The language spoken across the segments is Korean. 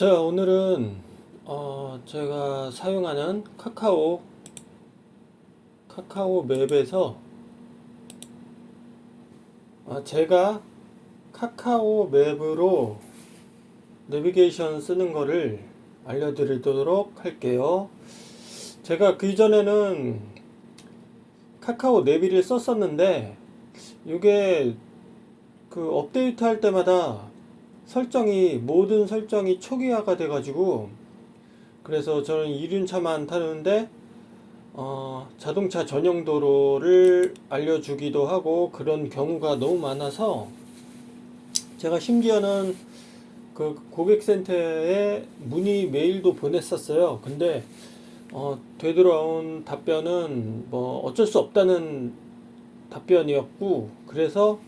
자 오늘은 어, 제가 사용하는 카카오 카카오 맵에서 아, 제가 카카오 맵으로 내비게이션 쓰는 거를 알려드리도록 할게요. 제가 그 이전에는 카카오 내비를 썼었는데 이게 그 업데이트 할 때마다 설정이 모든 설정이 초기화가 돼 가지고 그래서 저는 이륜차만 타는데 어, 자동차 전용 도로를 알려주기도 하고 그런 경우가 너무 많아서 제가 심지어는 그 고객센터에 문의 메일도 보냈었어요. 근데 어, 되돌아온 답변은 뭐 어쩔 수 없다는 답변이었고 그래서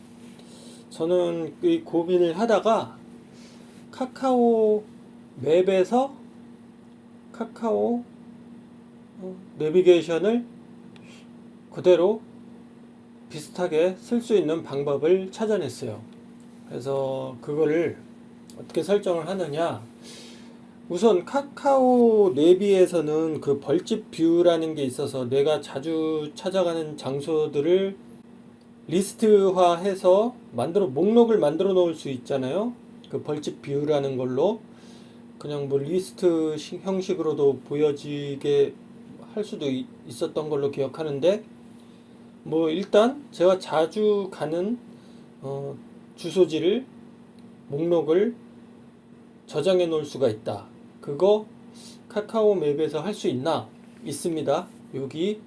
저는 이 고민을 하다가 카카오 맵에서 카카오 어, 내비게이션을 그대로 비슷하게 쓸 수 있는 방법을 찾아냈어요. 그래서 그거를 어떻게 설정을 하느냐 우선 카카오 내비에서는 그 벌집 뷰라는 게 있어서 내가 자주 찾아가는 장소들을 리스트화해서 만들어 목록을 만들어 놓을 수 있잖아요. 그 벌집 view라는 걸로 그냥 뭐 리스트 형식으로도 보여지게 할 수도 있었던 걸로 기억하는데 뭐 일단 제가 자주 가는 어 주소지를 목록을 저장해 놓을 수가 있다. 그거 카카오 맵에서 할 수 있나? 있습니다. 여기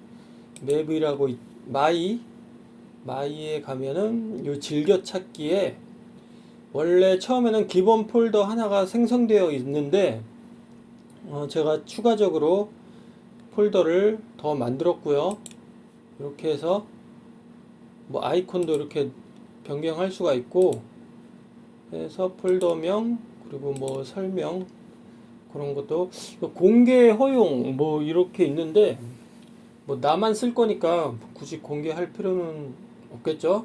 맵이라고 my my에 가면은 요 즐겨찾기에 원래 처음에는 기본 폴더 하나가 생성되어 있는데 어 제가 추가적으로 폴더를 더 만들었고요. 이렇게 해서 뭐 아이콘도 이렇게 변경할 수가 있고 해서 폴더명 그리고 뭐 설명 그런 것도 공개 허용 뭐 이렇게 있는데 뭐 나만 쓸 거니까 굳이 공개할 필요는 없겠죠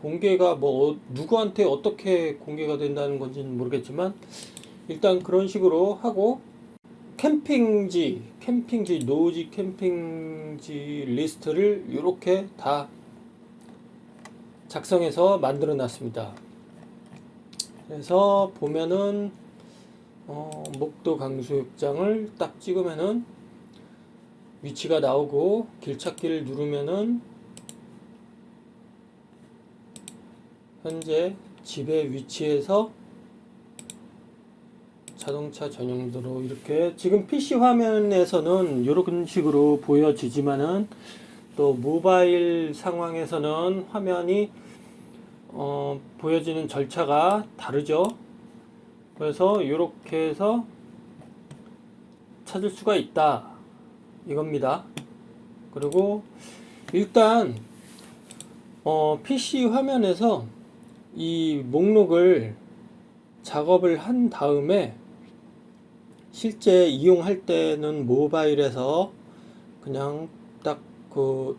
공개가 뭐 어, 누구한테 어떻게 공개가 된다는 건지는 모르겠지만 일단 그런 식으로 하고 캠핑지 캠핑지 노지 캠핑지 리스트를 이렇게 다 작성해서 만들어 놨습니다. 그래서 보면은 어, 목도 강수욕장을 딱 찍으면은 위치가 나오고 길찾기를 누르면은 현재 집의 위치에서 자동차 전용도로 이렇게 지금 PC 화면에서는 이런 식으로 보여지지만은 또 모바일 상황에서는 화면이 어, 보여지는 절차가 다르죠. 그래서 이렇게 해서 찾을 수가 있다. 이겁니다. 그리고 일단 어, PC 화면에서 이 목록을 작업을 한 다음에 실제 이용할 때는 모바일에서 그냥 딱 그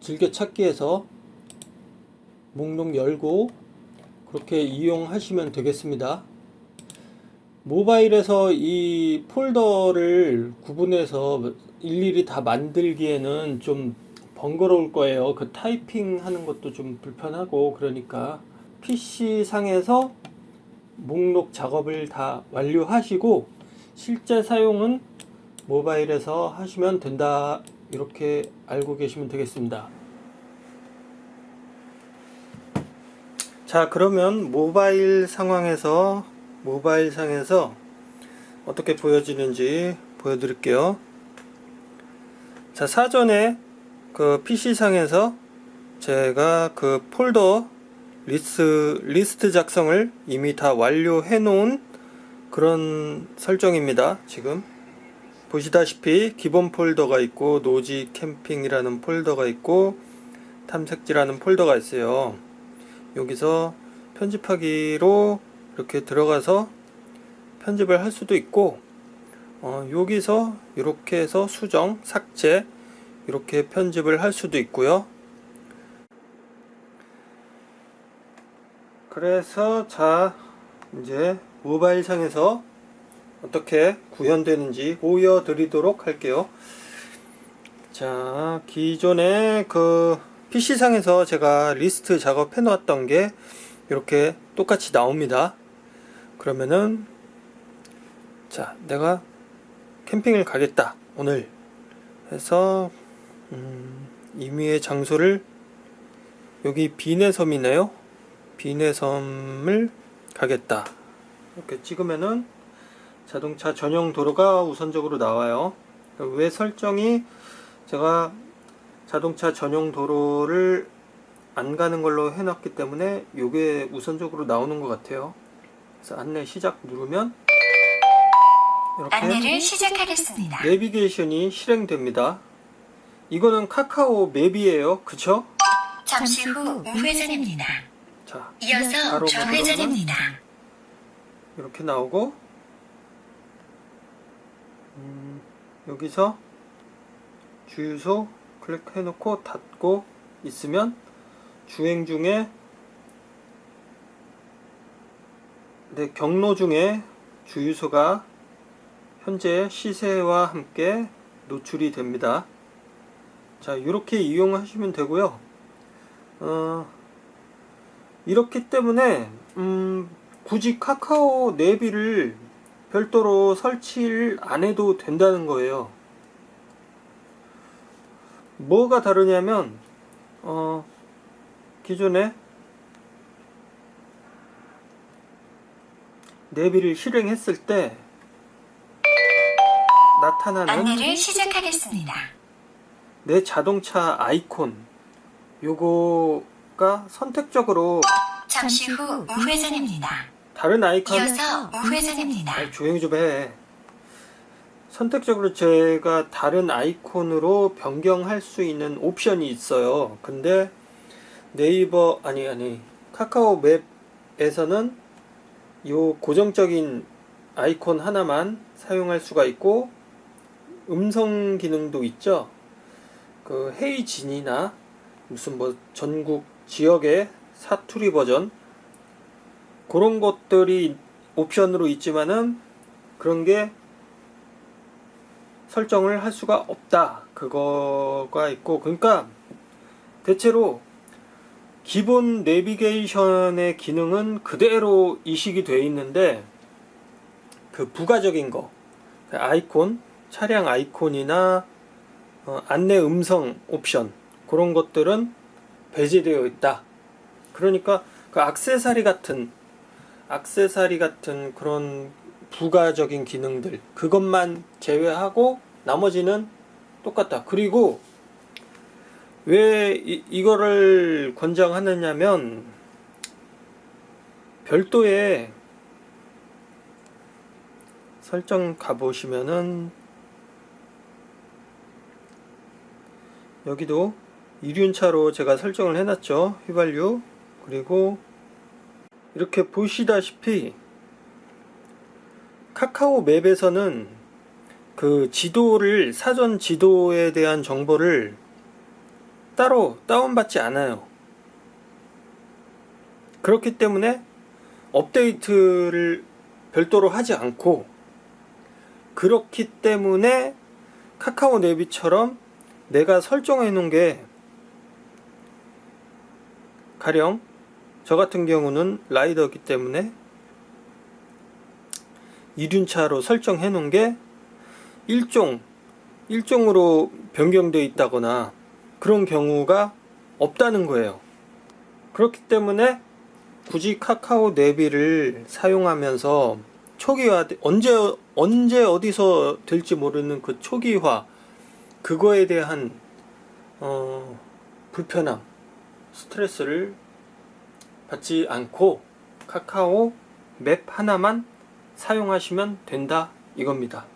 즐겨찾기에서 목록 열고 그렇게 이용하시면 되겠습니다. 모바일에서 이 폴더를 구분해서 일일이 다 만들기에는 좀 번거로울 거예요. 그 타이핑 하는 것도 좀 불편하고 그러니까 PC상에서 목록 작업을 다 완료하시고 실제 사용은 모바일에서 하시면 된다. 이렇게 알고 계시면 되겠습니다. 자 그러면 모바일 상황에서 모바일 상에서 어떻게 보여지는지 보여드릴게요. 자 사전에 그 PC상에서 제가 그 폴더 리스트, 리스트 작성을 이미 다 완료해 놓은 그런 설정입니다 지금. 보시다시피 기본 폴더가 있고 노지 캠핑이라는 폴더가 있고 탐색지라는 폴더가 있어요. 여기서 편집하기로 이렇게 들어가서 편집을 할 수도 있고 어, 여기서 이렇게 해서 수정, 삭제 이렇게 편집을 할 수도 있고요 그래서 자 이제 모바일 상에서 어떻게 구현되는지 보여드리도록 할게요. 자, 기존에 그 PC상에서 제가 리스트 작업해 놓았던 게 이렇게 똑같이 나옵니다. 그러면은 자, 내가 캠핑을 가겠다. 오늘 해서 음, 임의의 장소를 여기 비내 섬이네요. 비내섬을 가겠다. 이렇게 찍으면은 자동차 전용 도로가 우선적으로 나와요. 왜 설정이 제가 자동차 전용 도로를 안 가는 걸로 해놨기 때문에 이게 우선적으로 나오는 것 같아요. 그래서 안내 시작 누르면 이렇게 안내를 시작하겠습니다. 내비게이션이 실행됩니다. 이거는 카카오 맵이에요. 그쵸? 잠시 후 우회전입니다. 자, 이어서 좌회전입니다. 이렇게 나오고 음, 여기서 주유소 클릭해 놓고 닫고 있으면 주행 중에 네, 경로 중에 주유소가 현재 시세와 함께 노출이 됩니다. 자, 이렇게 이용하시면 되고요. 어, 이렇기 때문에 음, 굳이 카카오 내비를 별도로 설치를 안 해도 된다는 거예요. 뭐가 다르냐면 어, 기존에 내비를 실행했을 때 나타나는 안내를 시작하겠습니다. 내 자동차 아이콘 요거 가 선택적으로 잠시 후 우회전입니다. 다른 아이콘 이어서 우회전입니다. 아이, 조용히 좀 해. 선택적으로 제가 다른 아이콘으로 변경할 수 있는 옵션이 있어요. 근데 네이버 아니 아니 카카오 맵에서는 요 고정적인 아이콘 하나만 사용할 수가 있고 음성 기능도 있죠. 그 헤이진이나 무슨 뭐 전국 지역의 사투리 버전 그런 것들이 옵션으로 있지만은 그런 게 설정을 할 수가 없다. 그거가 있고 그러니까 대체로 기본 내비게이션의 기능은 그대로 이식이 되어 있는데 그 부가적인 거그 아이콘 차량 아이콘이나 어, 안내 음성 옵션 그런 것들은 배제되어 있다. 그러니까 그 악세사리 같은 악세사리 같은 그런 부가적인 기능들 그것만 제외하고 나머지는 똑같다. 그리고 왜 이, 이거를 권장하느냐면 별도의 설정 가보시면은 여기도 이륜차로 제가 설정을 해놨죠. 휘발유 그리고 이렇게 보시다시피 카카오 맵에서는 그 지도를 사전 지도에 대한 정보를 따로 다운받지 않아요. 그렇기 때문에 업데이트를 별도로 하지 않고 그렇기 때문에 카카오 내비처럼 내가 설정해 놓은 게 가령 저 같은 경우는 라이더이기 때문에 이륜차로 설정해 놓은 게 일종 일종으로 변경되어 있다거나 그런 경우가 없다는 거예요. 그렇기 때문에 굳이 카카오 내비를 사용하면서 초기화 언제 언제 어디서 될지 모르는 그 초기화 그거에 대한 어, 불편함 스트레스를 받지 않고 카카오 맵 하나만 사용하시면 된다 이겁니다.